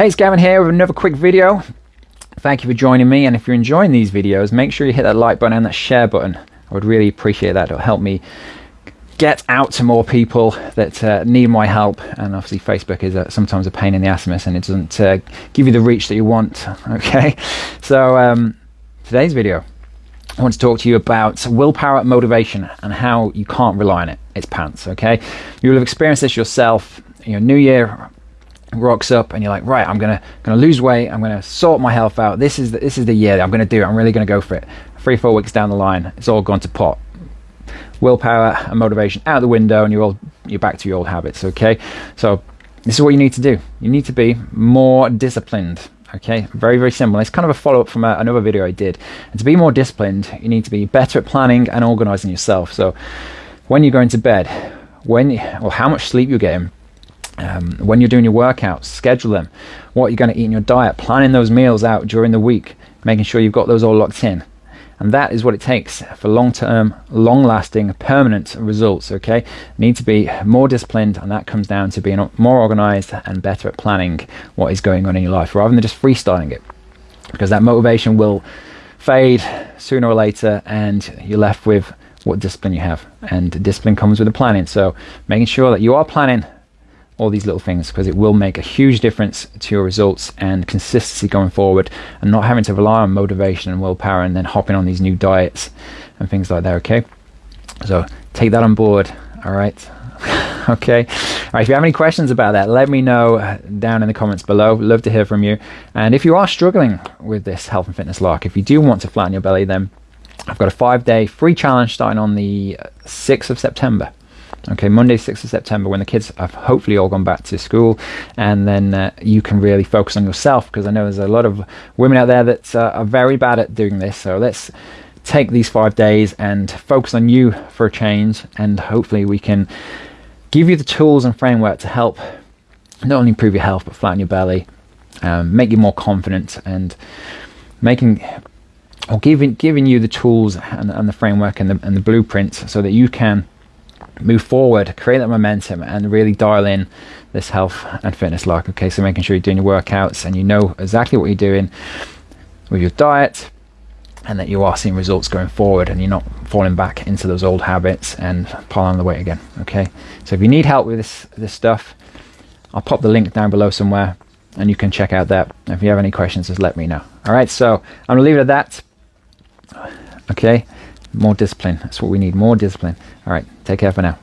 Hey, it's Gavin here with another quick video. Thank you for joining me. And if you're enjoying these videos, make sure you hit that like button and that share button. I would really appreciate that. It'll help me get out to more people that uh, need my help. And obviously, Facebook is sometimes a pain in the ass and it doesn't uh, give you the reach that you want. Okay, so um, today's video, I want to talk to you about willpower, and motivation, and how you can't rely on it. It's pants. Okay, you will have experienced this yourself. You know, New Year rocks up and you're like right i'm gonna gonna lose weight. I'm gonna sort my health out. This is the, this is the year that i'm gonna do it. I'm really gonna go for it. Three four weeks down the line it's all gone to pot. Willpower and motivation out the window and you're all you're back to your old habits okay? So this is what you need to do. You need to be more disciplined okay? Very very simple. It's kind of a follow-up from a, another video i did. And to be more disciplined you need to be better at planning and organizing yourself. So when you're going to bed when or how much sleep you're getting um, when you're doing your workouts, schedule them. What you're going to eat in your diet, planning those meals out during the week, making sure you've got those all locked in. And that is what it takes for long term, long lasting, permanent results. Okay, need to be more disciplined, and that comes down to being more organized and better at planning what is going on in your life rather than just freestyling it. Because that motivation will fade sooner or later, and you're left with what discipline you have. And discipline comes with the planning. So making sure that you are planning all these little things because it will make a huge difference to your results and consistency going forward and not having to rely on motivation and willpower and then hopping on these new diets and things like that okay? So take that on board all right? Okay? All right if you have any questions about that let me know down in the comments below. Love to hear from you. And if you are struggling with this health and fitness lark if you do want to flatten your belly then I've got a five day free challenge starting on the 6th of September okay monday 6th of september when the kids have hopefully all gone back to school and then uh, you can really focus on yourself because i know there's a lot of women out there that uh, are very bad at doing this so let's take these five days and focus on you for a change and hopefully we can give you the tools and framework to help not only improve your health but flatten your belly um, make you more confident and making or giving giving you the tools and, and the framework and the, and the blueprint so that you can move forward, create that momentum, and really dial in this health and fitness lark. Okay, so making sure you're doing your workouts and you know exactly what you're doing with your diet, and that you are seeing results going forward, and you're not falling back into those old habits and piling on the weight again. Okay, so if you need help with this this stuff, I'll pop the link down below somewhere, and you can check out that. If you have any questions, just let me know. All right, so I'm gonna leave it at that. Okay more discipline. That's what we need, more discipline. All right, take care for now.